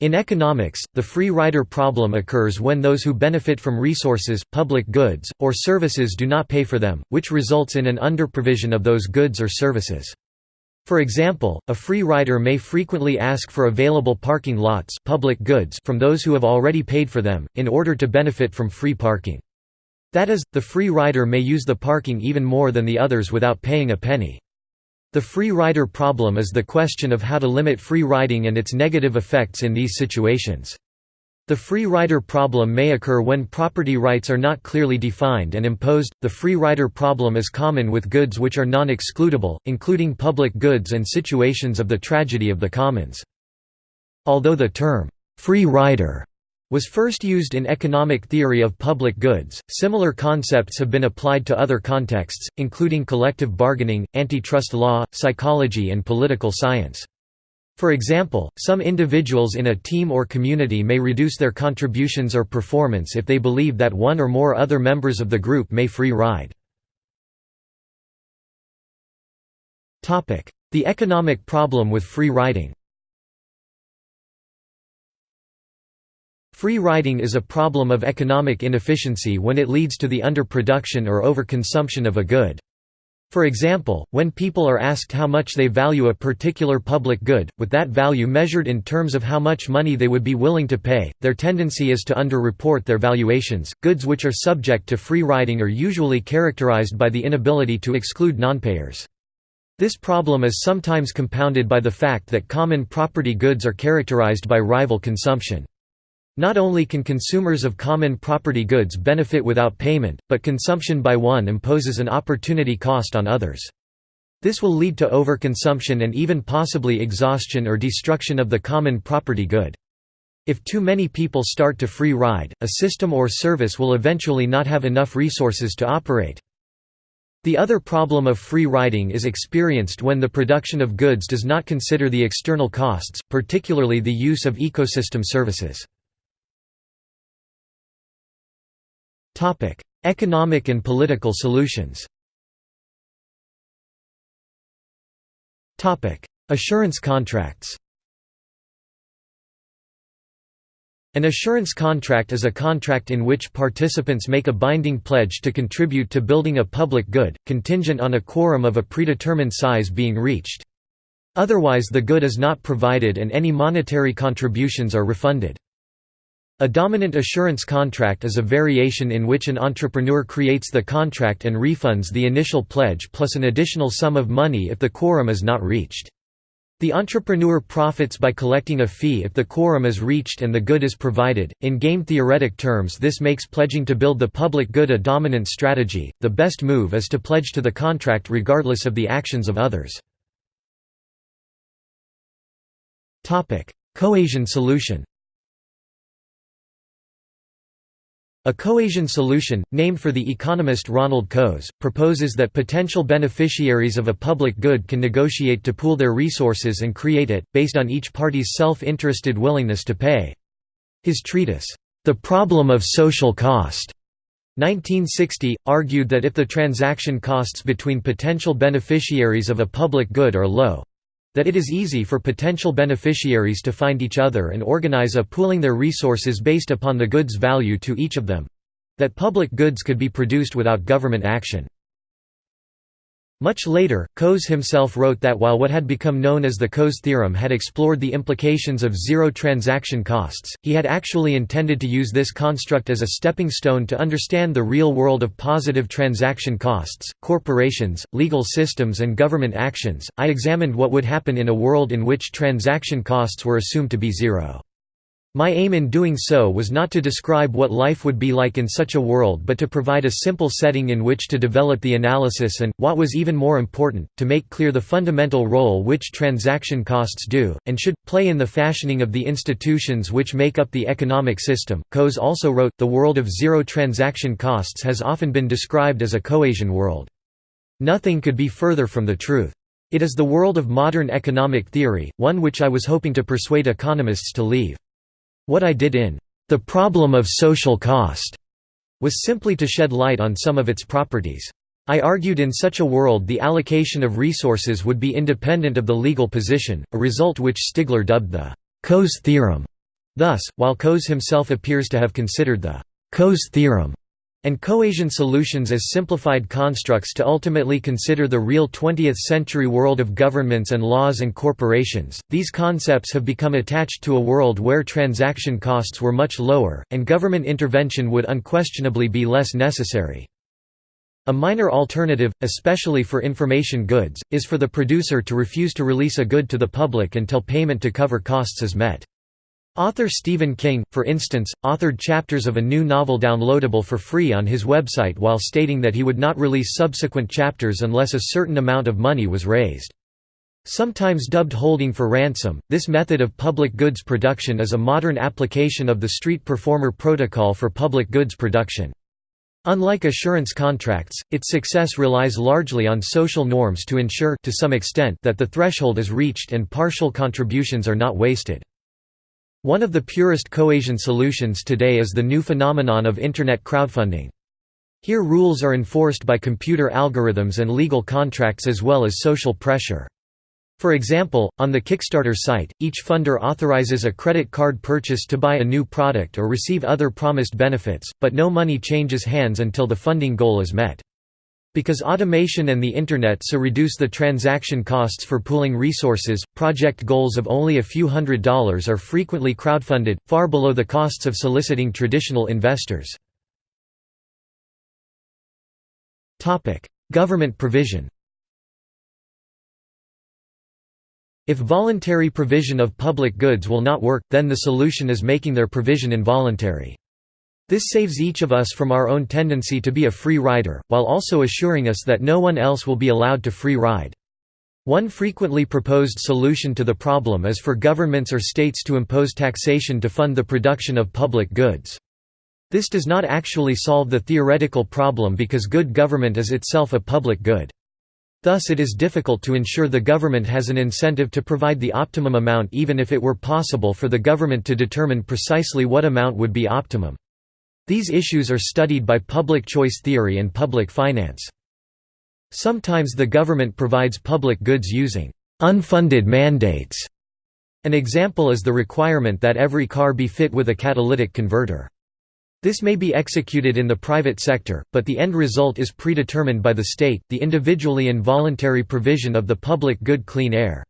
In economics, the free rider problem occurs when those who benefit from resources, public goods, or services do not pay for them, which results in an underprovision of those goods or services. For example, a free rider may frequently ask for available parking lots public goods from those who have already paid for them, in order to benefit from free parking. That is, the free rider may use the parking even more than the others without paying a penny. The free rider problem is the question of how to limit free riding and its negative effects in these situations. The free rider problem may occur when property rights are not clearly defined and imposed. The free rider problem is common with goods which are non excludable, including public goods and situations of the tragedy of the commons. Although the term, free rider was first used in economic theory of public goods. Similar concepts have been applied to other contexts, including collective bargaining, antitrust law, psychology, and political science. For example, some individuals in a team or community may reduce their contributions or performance if they believe that one or more other members of the group may free ride. The economic problem with free riding Free riding is a problem of economic inefficiency when it leads to the underproduction or overconsumption of a good. For example, when people are asked how much they value a particular public good, with that value measured in terms of how much money they would be willing to pay, their tendency is to underreport their valuations. Goods which are subject to free riding are usually characterized by the inability to exclude nonpayers. This problem is sometimes compounded by the fact that common property goods are characterized by rival consumption. Not only can consumers of common property goods benefit without payment, but consumption by one imposes an opportunity cost on others. This will lead to overconsumption and even possibly exhaustion or destruction of the common property good. If too many people start to free ride, a system or service will eventually not have enough resources to operate. The other problem of free riding is experienced when the production of goods does not consider the external costs, particularly the use of ecosystem services. Topic: Economic and political solutions. Topic: Assurance contracts. An assurance contract is a contract in which participants make a binding pledge to contribute to building a public good, contingent on a quorum of a predetermined size being reached. Otherwise the good is not provided and any monetary contributions are refunded. A dominant assurance contract is a variation in which an entrepreneur creates the contract and refunds the initial pledge plus an additional sum of money if the quorum is not reached. The entrepreneur profits by collecting a fee if the quorum is reached and the good is provided. In game theoretic terms, this makes pledging to build the public good a dominant strategy. The best move is to pledge to the contract regardless of the actions of others. Topic: Coasian solution. A coasian solution, named for the economist Ronald Coase, proposes that potential beneficiaries of a public good can negotiate to pool their resources and create it, based on each party's self-interested willingness to pay. His treatise, The Problem of Social Cost, 1960, argued that if the transaction costs between potential beneficiaries of a public good are low, that it is easy for potential beneficiaries to find each other and organize a pooling their resources based upon the goods value to each of them that public goods could be produced without government action. Much later, Coase himself wrote that while what had become known as the Coase theorem had explored the implications of zero transaction costs, he had actually intended to use this construct as a stepping stone to understand the real world of positive transaction costs, corporations, legal systems, and government actions. I examined what would happen in a world in which transaction costs were assumed to be zero. My aim in doing so was not to describe what life would be like in such a world but to provide a simple setting in which to develop the analysis and, what was even more important, to make clear the fundamental role which transaction costs do, and should, play in the fashioning of the institutions which make up the economic system. Coase also wrote, The world of zero transaction costs has often been described as a coasian world. Nothing could be further from the truth. It is the world of modern economic theory, one which I was hoping to persuade economists to leave. What I did in The Problem of Social Cost was simply to shed light on some of its properties. I argued in such a world the allocation of resources would be independent of the legal position, a result which Stigler dubbed the Coase theorem. Thus, while Coase himself appears to have considered the Coase theorem and coasian solutions as simplified constructs to ultimately consider the real 20th-century world of governments and laws and corporations, these concepts have become attached to a world where transaction costs were much lower, and government intervention would unquestionably be less necessary. A minor alternative, especially for information goods, is for the producer to refuse to release a good to the public until payment to cover costs is met. Author Stephen King, for instance, authored chapters of a new novel downloadable for free on his website while stating that he would not release subsequent chapters unless a certain amount of money was raised. Sometimes dubbed holding for ransom, this method of public goods production is a modern application of the street performer protocol for public goods production. Unlike assurance contracts, its success relies largely on social norms to ensure to some extent that the threshold is reached and partial contributions are not wasted. One of the purest coasian solutions today is the new phenomenon of Internet crowdfunding. Here rules are enforced by computer algorithms and legal contracts as well as social pressure. For example, on the Kickstarter site, each funder authorizes a credit card purchase to buy a new product or receive other promised benefits, but no money changes hands until the funding goal is met. Because automation and the Internet so reduce the transaction costs for pooling resources, project goals of only a few hundred dollars are frequently crowdfunded, far below the costs of soliciting traditional investors. Government provision If voluntary provision of public goods will not work, then the solution is making their provision involuntary. This saves each of us from our own tendency to be a free rider, while also assuring us that no one else will be allowed to free ride. One frequently proposed solution to the problem is for governments or states to impose taxation to fund the production of public goods. This does not actually solve the theoretical problem because good government is itself a public good. Thus it is difficult to ensure the government has an incentive to provide the optimum amount even if it were possible for the government to determine precisely what amount would be optimum. These issues are studied by public choice theory and public finance. Sometimes the government provides public goods using unfunded mandates. An example is the requirement that every car be fit with a catalytic converter. This may be executed in the private sector, but the end result is predetermined by the state, the individually involuntary provision of the public good clean air.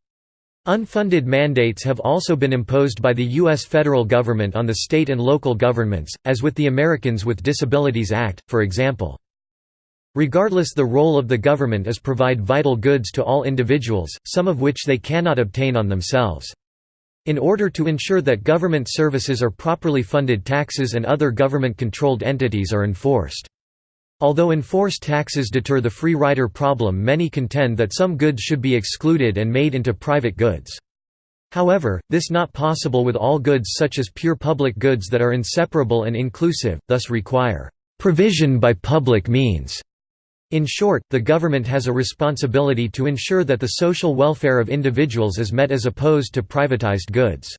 Unfunded mandates have also been imposed by the U.S. federal government on the state and local governments, as with the Americans with Disabilities Act, for example. Regardless the role of the government is provide vital goods to all individuals, some of which they cannot obtain on themselves. In order to ensure that government services are properly funded taxes and other government-controlled entities are enforced. Although enforced taxes deter the free rider problem many contend that some goods should be excluded and made into private goods. However, this not possible with all goods such as pure public goods that are inseparable and inclusive, thus require provision by public means. In short, the government has a responsibility to ensure that the social welfare of individuals is met as opposed to privatized goods.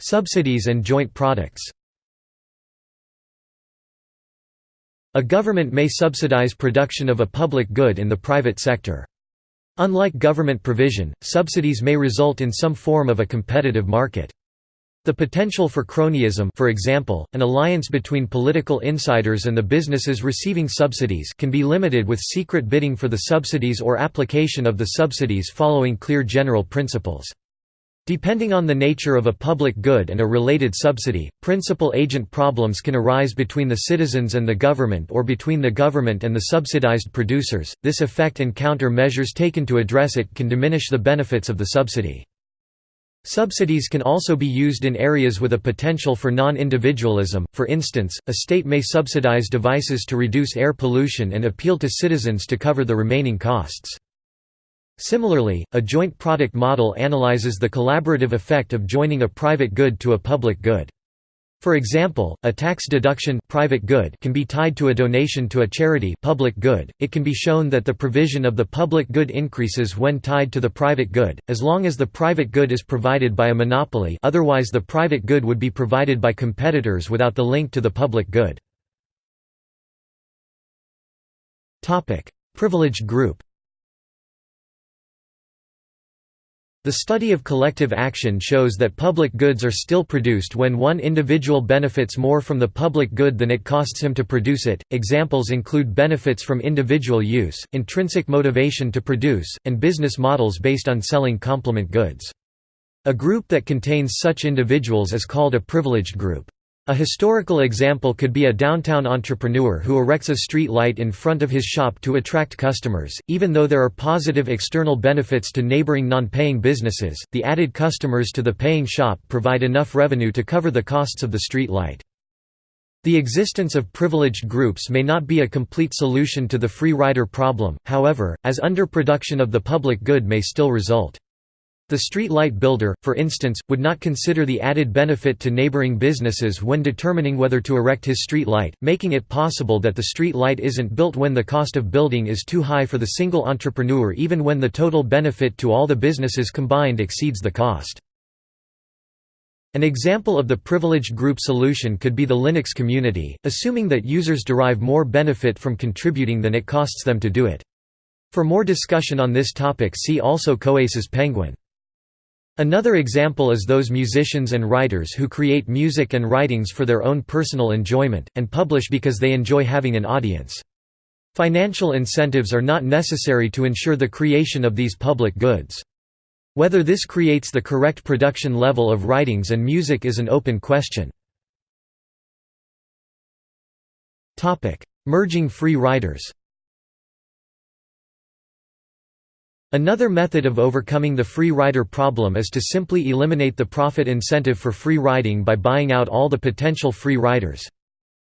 Subsidies and joint products A government may subsidize production of a public good in the private sector. Unlike government provision, subsidies may result in some form of a competitive market. The potential for cronyism for example, an alliance between political insiders and the businesses receiving subsidies can be limited with secret bidding for the subsidies or application of the subsidies following clear general principles. Depending on the nature of a public good and a related subsidy, principal-agent problems can arise between the citizens and the government or between the government and the subsidized producers. This effect and counter measures taken to address it can diminish the benefits of the subsidy. Subsidies can also be used in areas with a potential for non-individualism, for instance, a state may subsidize devices to reduce air pollution and appeal to citizens to cover the remaining costs. Similarly, a joint product model analyzes the collaborative effect of joining a private good to a public good. For example, a tax deduction private good can be tied to a donation to a charity public good. It can be shown that the provision of the public good increases when tied to the private good, as long as the private good is provided by a monopoly otherwise the private good would be provided by competitors without the link to the public good. Privileged group The study of collective action shows that public goods are still produced when one individual benefits more from the public good than it costs him to produce it. Examples include benefits from individual use, intrinsic motivation to produce, and business models based on selling complement goods. A group that contains such individuals is called a privileged group. A historical example could be a downtown entrepreneur who erects a street light in front of his shop to attract customers. Even though there are positive external benefits to neighboring non-paying businesses, the added customers to the paying shop provide enough revenue to cover the costs of the street light. The existence of privileged groups may not be a complete solution to the free rider problem, however, as underproduction of the public good may still result. The street light builder, for instance, would not consider the added benefit to neighboring businesses when determining whether to erect his street light, making it possible that the street light isn't built when the cost of building is too high for the single entrepreneur even when the total benefit to all the businesses combined exceeds the cost. An example of the privileged group solution could be the Linux community, assuming that users derive more benefit from contributing than it costs them to do it. For more discussion on this topic see also Coase's Penguin. Another example is those musicians and writers who create music and writings for their own personal enjoyment, and publish because they enjoy having an audience. Financial incentives are not necessary to ensure the creation of these public goods. Whether this creates the correct production level of writings and music is an open question. Merging free riders Another method of overcoming the free rider problem is to simply eliminate the profit incentive for free riding by buying out all the potential free riders.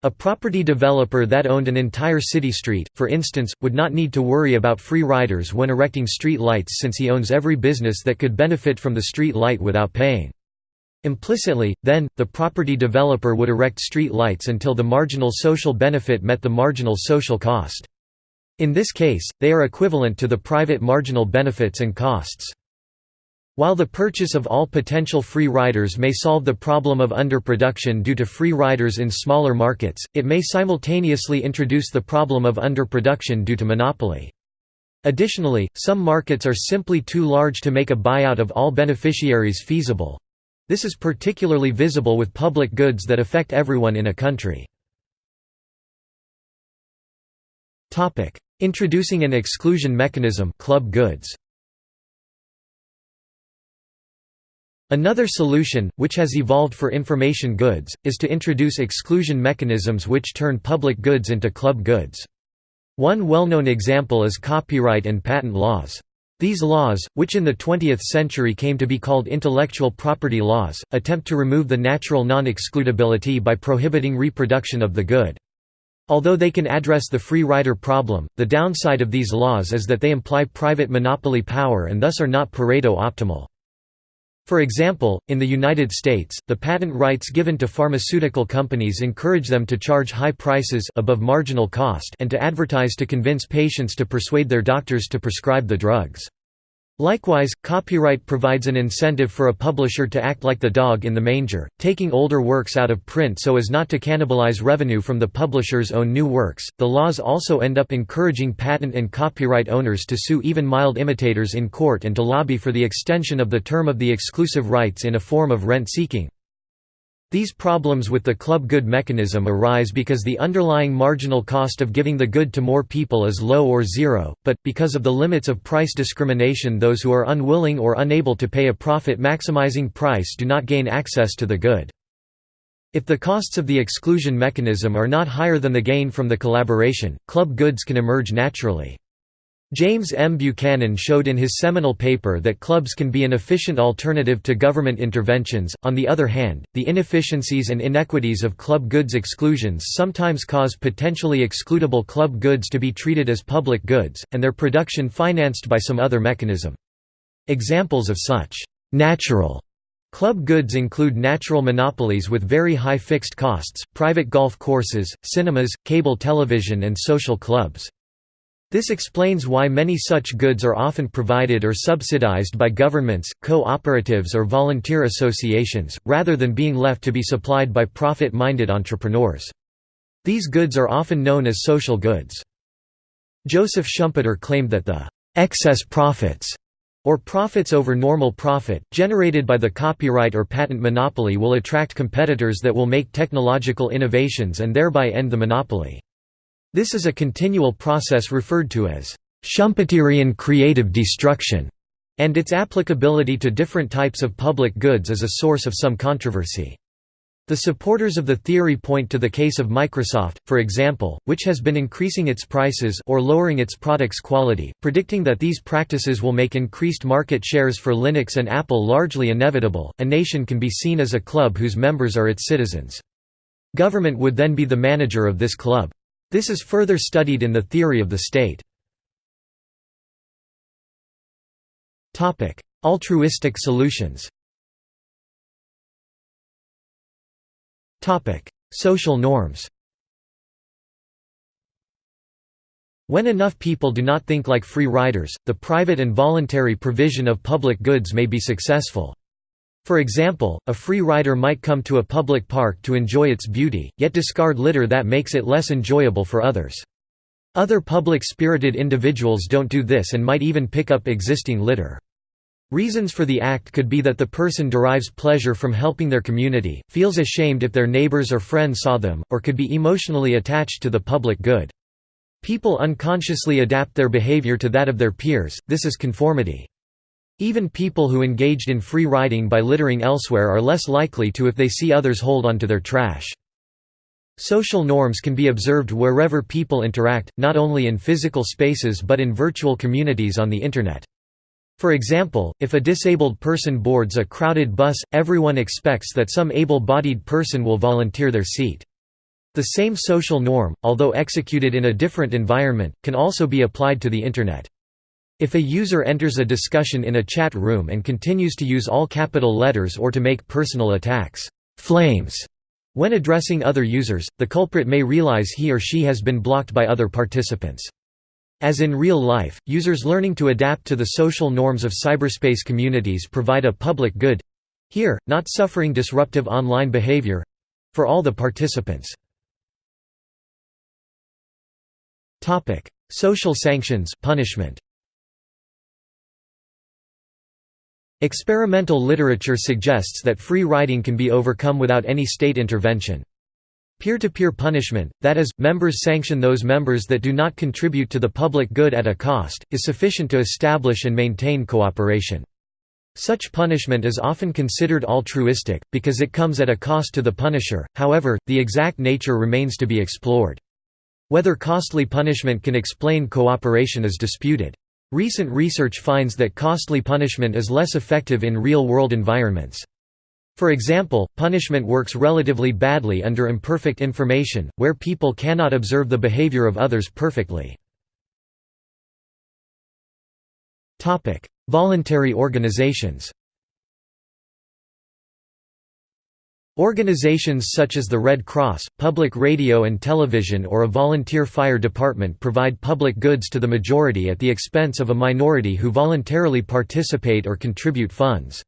A property developer that owned an entire city street, for instance, would not need to worry about free riders when erecting street lights since he owns every business that could benefit from the street light without paying. Implicitly, then, the property developer would erect street lights until the marginal social benefit met the marginal social cost. In this case, they are equivalent to the private marginal benefits and costs. While the purchase of all potential free riders may solve the problem of underproduction due to free riders in smaller markets, it may simultaneously introduce the problem of underproduction due to monopoly. Additionally, some markets are simply too large to make a buyout of all beneficiaries feasible. This is particularly visible with public goods that affect everyone in a country. Introducing an exclusion mechanism club goods. Another solution, which has evolved for information goods, is to introduce exclusion mechanisms which turn public goods into club goods. One well-known example is copyright and patent laws. These laws, which in the 20th century came to be called intellectual property laws, attempt to remove the natural non-excludability by prohibiting reproduction of the good. Although they can address the free rider problem, the downside of these laws is that they imply private monopoly power and thus are not Pareto optimal. For example, in the United States, the patent rights given to pharmaceutical companies encourage them to charge high prices above marginal cost and to advertise to convince patients to persuade their doctors to prescribe the drugs. Likewise, copyright provides an incentive for a publisher to act like the dog in the manger, taking older works out of print so as not to cannibalize revenue from the publisher's own new works. The laws also end up encouraging patent and copyright owners to sue even mild imitators in court and to lobby for the extension of the term of the exclusive rights in a form of rent seeking. These problems with the club good mechanism arise because the underlying marginal cost of giving the good to more people is low or zero, but, because of the limits of price discrimination those who are unwilling or unable to pay a profit-maximizing price do not gain access to the good. If the costs of the exclusion mechanism are not higher than the gain from the collaboration, club goods can emerge naturally. James M. Buchanan showed in his seminal paper that clubs can be an efficient alternative to government interventions. On the other hand, the inefficiencies and inequities of club goods exclusions sometimes cause potentially excludable club goods to be treated as public goods, and their production financed by some other mechanism. Examples of such natural club goods include natural monopolies with very high fixed costs, private golf courses, cinemas, cable television, and social clubs. This explains why many such goods are often provided or subsidized by governments, co-operatives or volunteer associations, rather than being left to be supplied by profit-minded entrepreneurs. These goods are often known as social goods. Joseph Schumpeter claimed that the «excess profits» or profits over normal profit, generated by the copyright or patent monopoly will attract competitors that will make technological innovations and thereby end the monopoly. This is a continual process referred to as Schumpeterian creative destruction, and its applicability to different types of public goods is a source of some controversy. The supporters of the theory point to the case of Microsoft, for example, which has been increasing its prices or lowering its products' quality, predicting that these practices will make increased market shares for Linux and Apple largely inevitable. A nation can be seen as a club whose members are its citizens. Government would then be the manager of this club. This is further studied in the theory of the state. Altruistic solutions Social norms When enough people do not think like free riders, the private and voluntary provision of public goods may be successful. For example, a free rider might come to a public park to enjoy its beauty, yet discard litter that makes it less enjoyable for others. Other public-spirited individuals don't do this and might even pick up existing litter. Reasons for the act could be that the person derives pleasure from helping their community, feels ashamed if their neighbors or friends saw them, or could be emotionally attached to the public good. People unconsciously adapt their behavior to that of their peers, this is conformity. Even people who engaged in free riding by littering elsewhere are less likely to if they see others hold onto their trash. Social norms can be observed wherever people interact, not only in physical spaces but in virtual communities on the Internet. For example, if a disabled person boards a crowded bus, everyone expects that some able-bodied person will volunteer their seat. The same social norm, although executed in a different environment, can also be applied to the Internet. If a user enters a discussion in a chat room and continues to use all capital letters or to make personal attacks flames when addressing other users, the culprit may realize he or she has been blocked by other participants. As in real life, users learning to adapt to the social norms of cyberspace communities provide a public good—here, not suffering disruptive online behavior—for all the participants. Social sanctions punishment. Experimental literature suggests that free riding can be overcome without any state intervention. Peer-to-peer -peer punishment, that is, members sanction those members that do not contribute to the public good at a cost, is sufficient to establish and maintain cooperation. Such punishment is often considered altruistic, because it comes at a cost to the punisher, however, the exact nature remains to be explored. Whether costly punishment can explain cooperation is disputed. Recent research finds that costly punishment is less effective in real-world environments. For example, punishment works relatively badly under imperfect information, where people cannot observe the behavior of others perfectly. Voluntary organizations Organizations such as the Red Cross, public radio and television or a volunteer fire department provide public goods to the majority at the expense of a minority who voluntarily participate or contribute funds.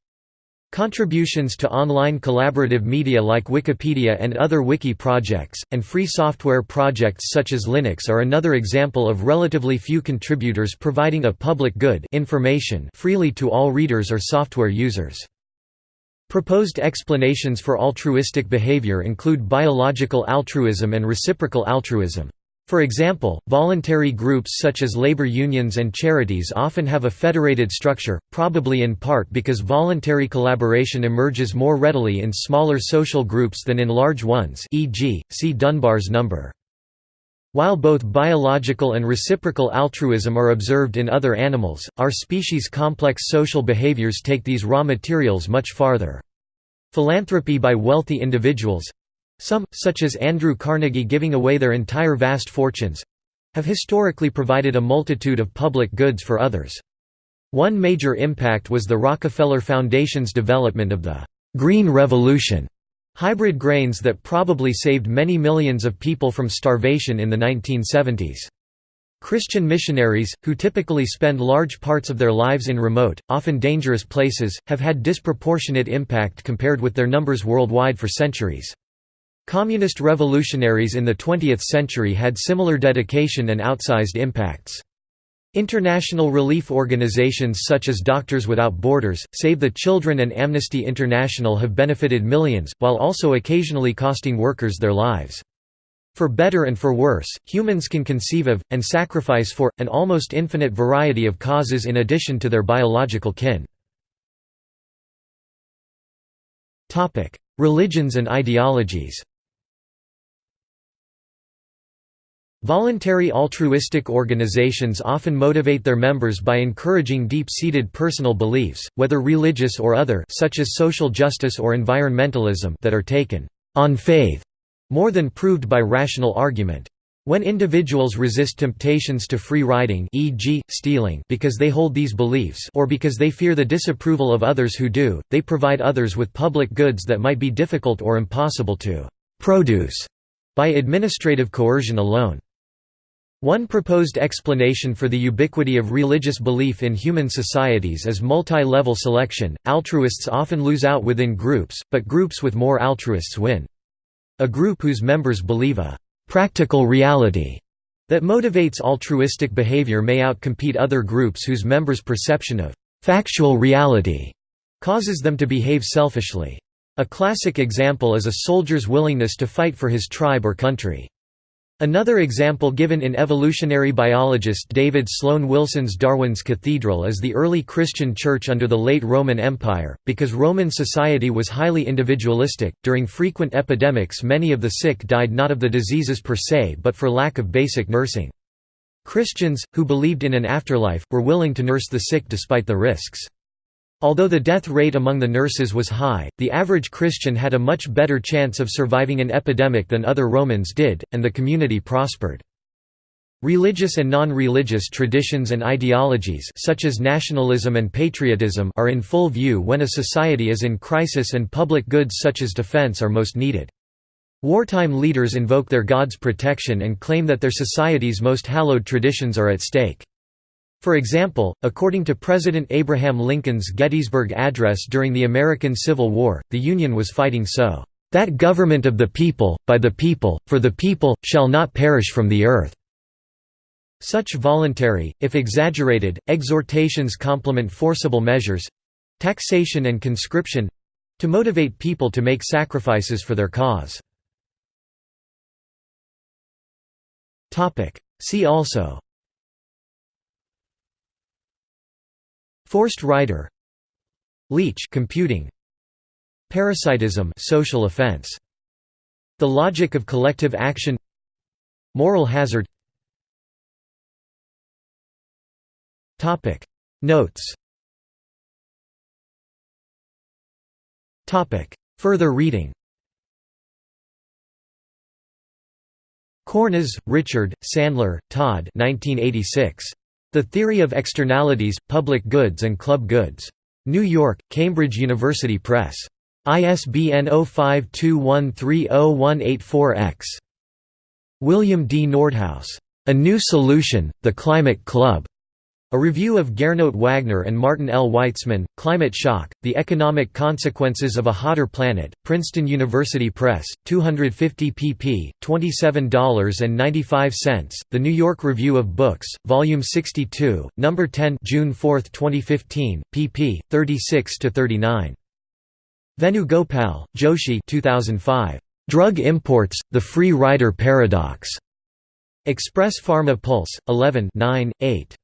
Contributions to online collaborative media like Wikipedia and other wiki projects, and free software projects such as Linux are another example of relatively few contributors providing a public good information freely to all readers or software users. Proposed explanations for altruistic behavior include biological altruism and reciprocal altruism. For example, voluntary groups such as labor unions and charities often have a federated structure, probably in part because voluntary collaboration emerges more readily in smaller social groups than in large ones e.g., see Dunbar's number. While both biological and reciprocal altruism are observed in other animals, our species' complex social behaviors take these raw materials much farther. Philanthropy by wealthy individuals—some, such as Andrew Carnegie giving away their entire vast fortunes—have historically provided a multitude of public goods for others. One major impact was the Rockefeller Foundation's development of the «Green Revolution» Hybrid grains that probably saved many millions of people from starvation in the 1970s. Christian missionaries, who typically spend large parts of their lives in remote, often dangerous places, have had disproportionate impact compared with their numbers worldwide for centuries. Communist revolutionaries in the 20th century had similar dedication and outsized impacts. International relief organizations such as Doctors Without Borders, Save the Children and Amnesty International have benefited millions, while also occasionally costing workers their lives. For better and for worse, humans can conceive of, and sacrifice for, an almost infinite variety of causes in addition to their biological kin. Religions and ideologies Voluntary altruistic organizations often motivate their members by encouraging deep-seated personal beliefs, whether religious or other such as social justice or environmentalism that are taken on faith, more than proved by rational argument. When individuals resist temptations to free riding e.g., stealing because they hold these beliefs or because they fear the disapproval of others who do, they provide others with public goods that might be difficult or impossible to «produce» by administrative coercion alone. One proposed explanation for the ubiquity of religious belief in human societies is multi-level selection. Altruists often lose out within groups, but groups with more altruists win. A group whose members believe a practical reality that motivates altruistic behavior may outcompete other groups whose members' perception of factual reality causes them to behave selfishly. A classic example is a soldier's willingness to fight for his tribe or country. Another example given in evolutionary biologist David Sloan Wilson's Darwin's Cathedral is the early Christian Church under the late Roman Empire. Because Roman society was highly individualistic, during frequent epidemics many of the sick died not of the diseases per se but for lack of basic nursing. Christians, who believed in an afterlife, were willing to nurse the sick despite the risks. Although the death rate among the nurses was high, the average Christian had a much better chance of surviving an epidemic than other Romans did, and the community prospered. Religious and non-religious traditions and ideologies such as nationalism and patriotism are in full view when a society is in crisis and public goods such as defense are most needed. Wartime leaders invoke their God's protection and claim that their society's most hallowed traditions are at stake. For example, according to President Abraham Lincoln's Gettysburg Address during the American Civil War, the Union was fighting so, "...that government of the people, by the people, for the people, shall not perish from the earth." Such voluntary, if exaggerated, exhortations complement forcible measures—taxation and conscription—to motivate people to make sacrifices for their cause. See also Forced rider Leech computing. Parasitism social offense. The logic of collective action. Moral hazard. Topic. Notes. Topic. Further reading. Cornes, Richard, Sandler, Todd. 1986. The Theory of Externalities, Public Goods and Club Goods. New York, Cambridge University Press. ISBN 0521308184-X. William D. Nordhaus. A New Solution, The Climate Club. A review of Gernot Wagner and Martin L. Weitzman, Climate Shock, The Economic Consequences of a Hotter Planet, Princeton University Press, 250 pp. $27.95, The New York Review of Books, Volume 62, No. 10 June 4, 2015, pp. 36–39. Venugopal, Joshi 2005. Drug Imports, The Free Rider Paradox. Express Pharma Pulse, 11 9, 8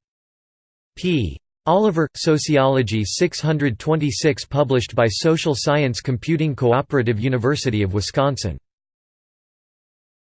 p. Oliver, Sociology 626 published by Social Science Computing Cooperative University of Wisconsin